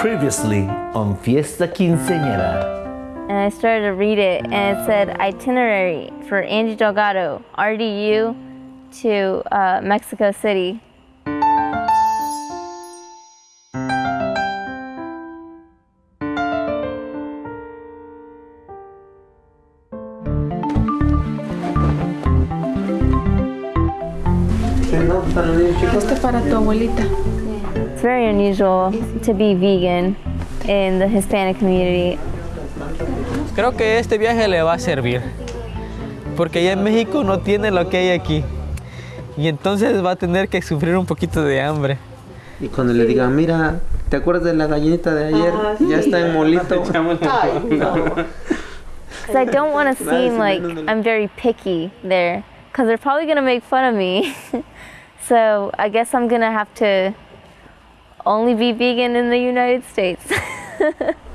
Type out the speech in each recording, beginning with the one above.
Previously on Fiesta Quinceañera. and I started to read it, and it said itinerary for Angie Delgado, RDU to uh, Mexico City. Este para tu abuelita. It's very unusual to be vegan in the Hispanic community. Creo que este viaje le va a servir, porque allá en México no tiene lo que hay aquí. Y entonces va a tener que sufrir un poquito de hambre. Y cuando le digan, mira, ¿te acuerdas de la gallinita de ayer? Ya está en molito. Because I don't want to seem like I'm very picky there, because they're probably going to make fun of me. so I guess I'm going to have to only be vegan in the United States.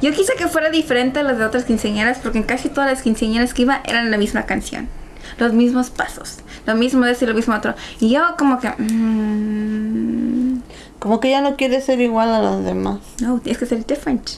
Yo quise que fuera diferente a las de otras quinceañeras porque en casi todas las quinceañeras que iba eran la misma canción. Los mismos pasos. Lo mismo de lo mismo otro. Y yo como que... mm, Como que ya no quiere ser igual a los demás. no, tienes que ser different.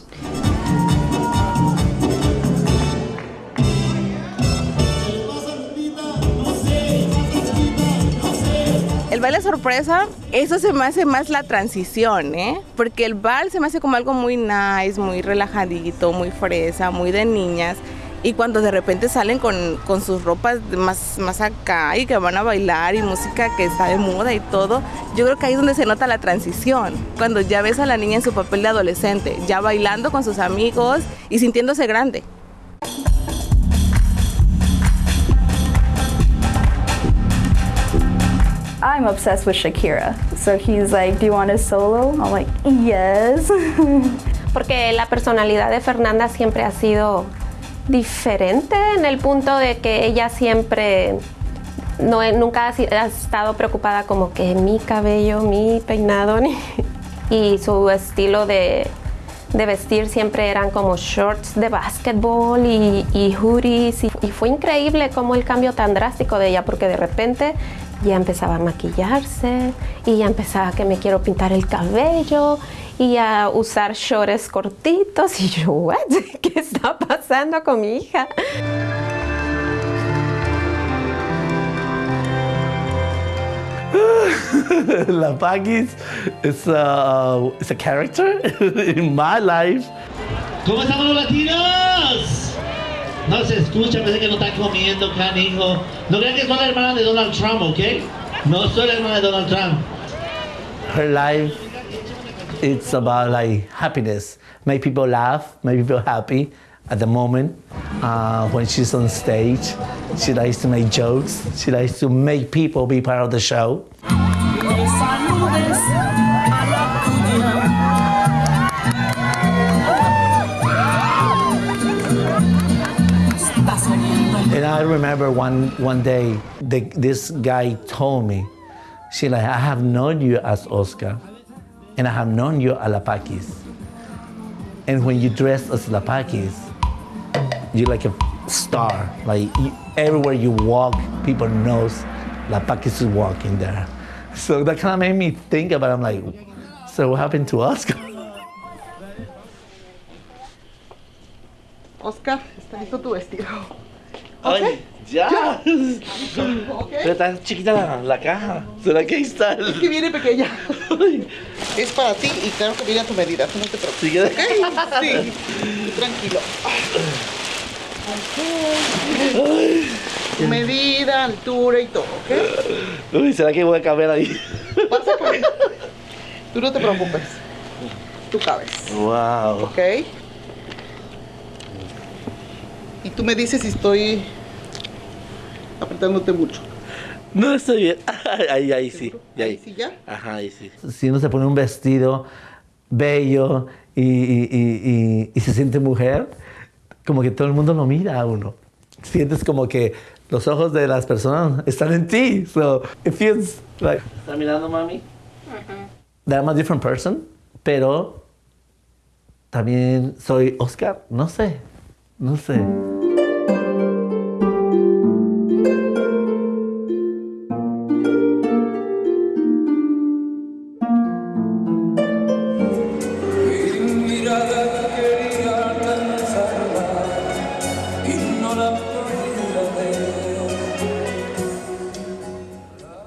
Sorpresa, eso se me hace más la transición, ¿eh? Porque el bal se me hace como algo muy nice, muy relajadito, muy fresa, muy de niñas. Y cuando de repente salen con, con sus ropas más, más acá y que van a bailar y música que está de moda y todo, yo creo que ahí es donde se nota la transición. Cuando ya ves a la niña en su papel de adolescente, ya bailando con sus amigos y sintiéndose grande. I'm obsessed with Shakira. So he's like, Do you want a solo? I'm like, Yes. porque la personalidad de Fernanda siempre ha sido diferente en el punto de que ella siempre no, nunca ha, estado preocupada como que mi cabello, mi peinado ni- y su estilo de, de vestir siempre eran como shorts de básquetbol y, y hoodies y, y fue increíble como el cambio tan drástico de ella porque de repente ya empezaba a maquillarse y ya empezaba que me quiero pintar el cabello y a usar shorts cortitos y yo, "What? ¿qué está pasando con mi hija? La Paquis is a, is a character in my life. ¿Cómo estamos los latinos? No se escucha, parece que no están comiendo, canijo. No crean que soy la hermana de Donald Trump, ¿ok? No soy la hermana de Donald Trump. Her life, it's about like happiness. Make people laugh, make people happy at the moment. Uh, when she's on stage, she likes to make jokes. She likes to make people be part of the show. Remember one, one day, the, this guy told me, she like, I have known you as Oscar, and I have known you as Lapakis. And when you dress as Lapakis, you're like a star. Like you, everywhere you walk, people knows Lapakis is walking there. So that kind of made me think about. It. I'm like, so what happened to Oscar? Oscar, está listo tu vestido. Ay, ya. Pero está chiquita la, la caja. ¿Será que ahí está? Es que viene pequeña. Es para ti y claro que viene a tu medida, tú no te preocupes. Sí, ¿ok? Sí, tú tranquilo. Tu medida, altura y todo, ¿ok? Uy, ¿será que voy a caber ahí? Vas a caber. Tú no te preocupes. Tú cabes, Wow. ¿ok? Y tú me dices si estoy apretándote mucho. No estoy bien. Ahí, ahí sí. y Ahí ahí. sí ya. Ajá, ahí sí. Si uno se pone un vestido bello y, y- y- y- y se siente mujer, como que todo el mundo lo mira a uno. Sientes como que los ojos de las personas están en ti. So it feels like. ¿Está mirando, mami? That I'm a different person, pero también soy Oscar. No sé. No sé.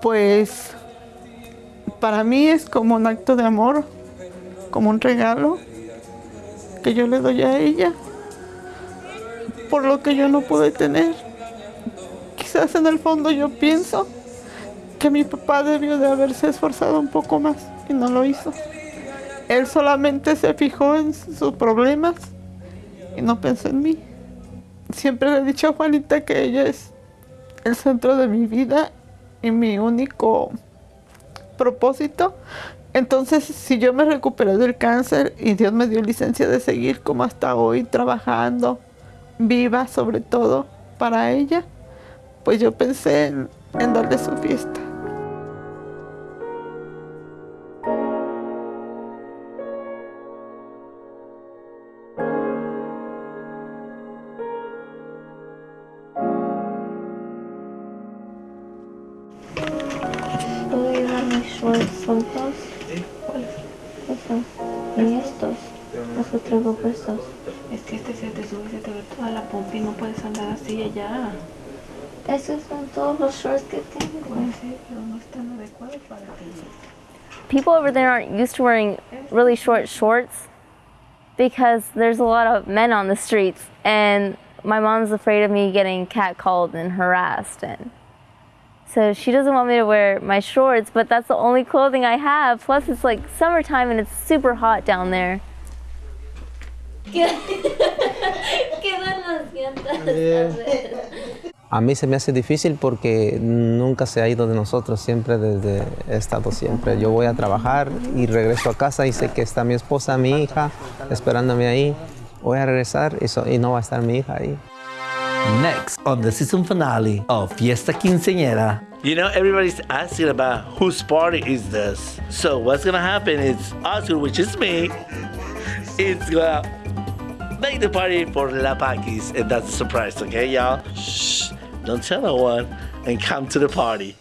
Pues para mí es como un acto de amor, como un regalo que yo le doy a ella por lo que yo no pude tener. Quizás en el fondo yo pienso que mi papá debió de haberse esforzado un poco más y no lo hizo. Él solamente se fijó en sus problemas y no pensó en mí. Siempre le he dicho a Juanita que ella es el centro de mi vida y mi único propósito. Entonces, si yo me recuperé del cáncer y Dios me dio licencia de seguir como hasta hoy, trabajando, viva sobre todo para ella, pues yo pensé en, en darle su fiesta. ¿Puedo llevar mis shorts sueltos? Esos. Y estos. Los que traigo puestos. Es que este se te sube y se te ve toda la pompa y no puedes andar así allá. Esos son todos los shorts que tengo. Pues sí, no es tan adecuado para ti. People over there aren't used to wearing really short shorts because there's a lot of men on the streets and my mom's afraid of me getting catcalled and harassed and so she doesn't want me to wear my shorts, but that's the only clothing I have. Plus it's like summertime and it's super hot down there. A mí se me hace difícil porque nunca se ha ido de nosotros, siempre desde he estado siempre. Yo voy a trabajar y regreso a casa y sé que está mi esposa, mi hija, esperándome ahí. Voy a regresar y, so- y no va a estar mi hija ahí. Next on the season finale of Fiesta Quinceañera. You know, everybody's asking about whose party is this. So what's gonna happen is Oscar, which is me, it's gonna make the party for La Paquis, and that's a surprise, okay, y'all? Shh, don't tell no one, and come to the party.